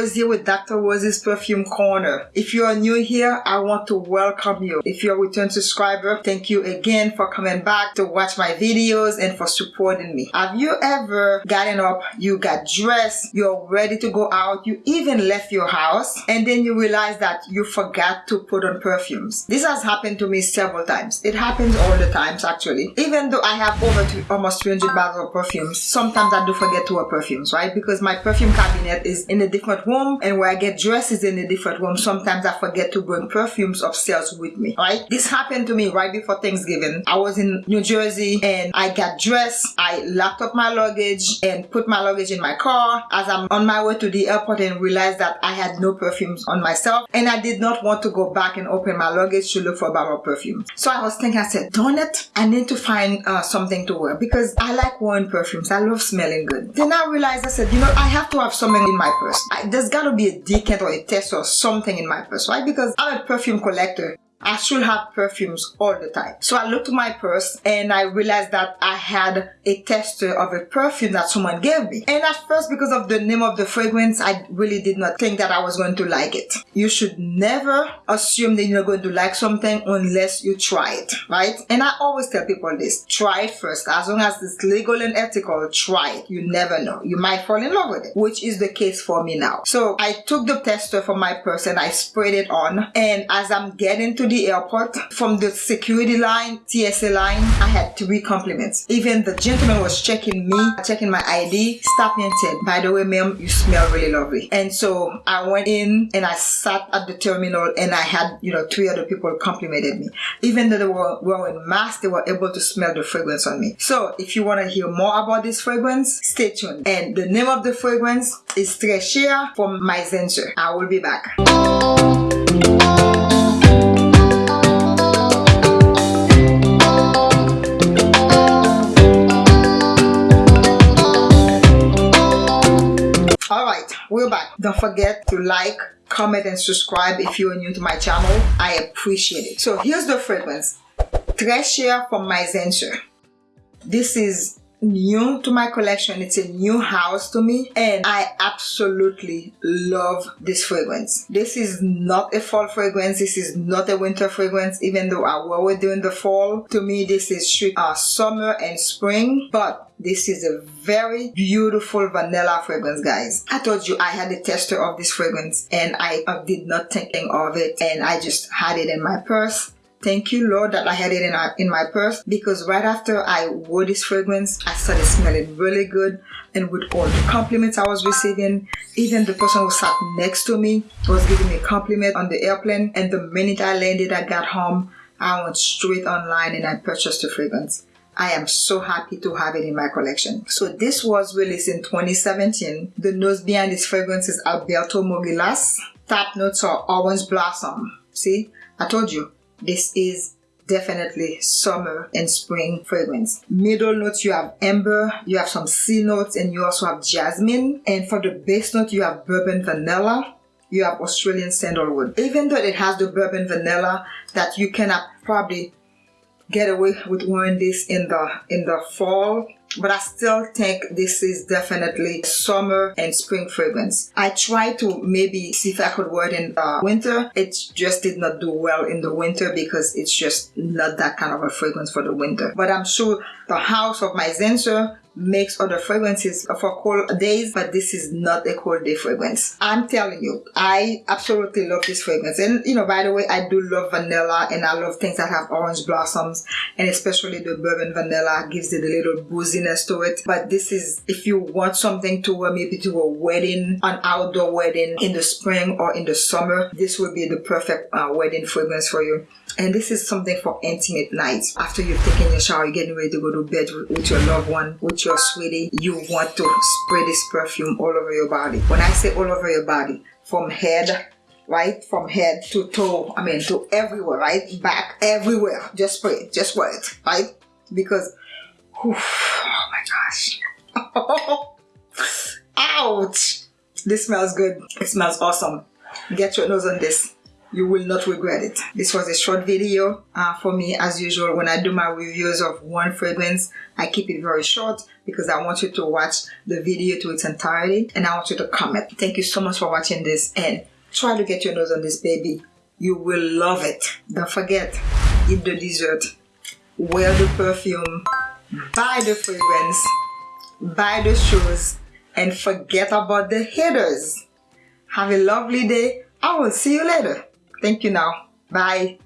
Rose here with Dr. Rose's Perfume Corner. If you are new here, I want to welcome you. If you're a return subscriber, thank you again for coming back to watch my videos and for supporting me. Have you ever gotten up, you got dressed, you're ready to go out, you even left your house, and then you realize that you forgot to put on perfumes? This has happened to me several times. It happens all the times actually. Even though I have over almost 300 bottles of perfumes, sometimes I do forget to wear perfumes, right? Because my perfume cabinet is in a different room and where I get dresses in a different room. Sometimes I forget to bring perfumes upstairs with me, right? This happened to me right before Thanksgiving. I was in New Jersey and I got dressed. I locked up my luggage and put my luggage in my car as I'm on my way to the airport and realized that I had no perfumes on myself and I did not want to go back and open my luggage to look for of perfume. So I was thinking, I said, darn it, I need to find uh, something to wear because I like wearing perfumes. I love smelling good. Then I realized, I said, you know, I have to have something in my purse. I, there's got to be a decant or a test or something in my purse, right? Because I'm a perfume collector. I should have perfumes all the time. So I looked my purse and I realized that I had a tester of a perfume that someone gave me. And at first, because of the name of the fragrance, I really did not think that I was going to like it. You should never assume that you're going to like something unless you try it, right? And I always tell people this, try it first. As long as it's legal and ethical, try it. You never know. You might fall in love with it, which is the case for me now. So I took the tester from my purse and I sprayed it on. And as I'm getting to the airport, from the security line, TSA line, I had three compliments. Even the gentleman was checking me, checking my ID, stopped me and said, by the way, ma'am, you smell really lovely. And so I went in and I sat at the terminal and I had, you know, three other people complimented me. Even though they were wearing masks, they were able to smell the fragrance on me. So if you want to hear more about this fragrance, stay tuned. And the name of the fragrance is Très from from Mizensir. I will be back. Alright, we're back. Don't forget to like, comment and subscribe if you are new to my channel. I appreciate it. So here's the fragrance. Cher from Mizensir. This is new to my collection. It's a new house to me and I absolutely love this fragrance. This is not a fall fragrance. This is not a winter fragrance even though I wore it during the fall. To me this is straight uh, summer and spring but this is a very beautiful vanilla fragrance, guys. I told you I had a tester of this fragrance and I did not think of it and I just had it in my purse. Thank you, Lord, that I had it in, uh, in my purse because right after I wore this fragrance, I started smelling really good. And with all the compliments I was receiving, even the person who sat next to me was giving me a compliment on the airplane. And the minute I landed, I got home, I went straight online and I purchased the fragrance. I am so happy to have it in my collection. So this was released in 2017. The nose behind this fragrance is Alberto Morillas. Top notes are orange blossom. See, I told you, this is definitely summer and spring fragrance. Middle notes you have amber, you have some sea notes and you also have jasmine. And for the base note you have bourbon vanilla, you have Australian sandalwood. Even though it has the bourbon vanilla that you cannot probably get away with wearing this in the in the fall but I still think this is definitely summer and spring fragrance. I tried to maybe see if I could wear it in the winter. It just did not do well in the winter because it's just not that kind of a fragrance for the winter. But I'm sure the house of Mizensir makes other fragrances for cold days but this is not a cold day fragrance. I'm telling you i absolutely love this fragrance. And you know by the way i do love vanilla and i love things that have orange blossoms and especially the bourbon vanilla gives it a little booziness to it. But this is if you want something to wear maybe to a wedding an outdoor wedding in the spring or in the summer this would be the perfect uh, wedding fragrance for you and this is something for intimate nights after you've taken your shower you're getting ready to go to bed with, your loved one with your sweetie, you want to spray this perfume all over your body. When I say all over your body, from head, right? From head to toe, I mean to everywhere, right? Back, everywhere. Just spray it, just wear it, right? Because, whew, oh my gosh. Ouch! This smells good. It smells awesome. Get your nose on this. You will not regret it. This was a short video uh, for me as usual when I do my reviews of one fragrance I keep it very short because I want you to watch the video to its entirety and I want you to comment. Thank you so much for watching this and try to get your nose on this baby. You will love it. Don't forget, eat the dessert, wear the perfume, buy the fragrance, buy the shoes and forget about the haters. Have a lovely day. I will see you later. Thank you now. Bye.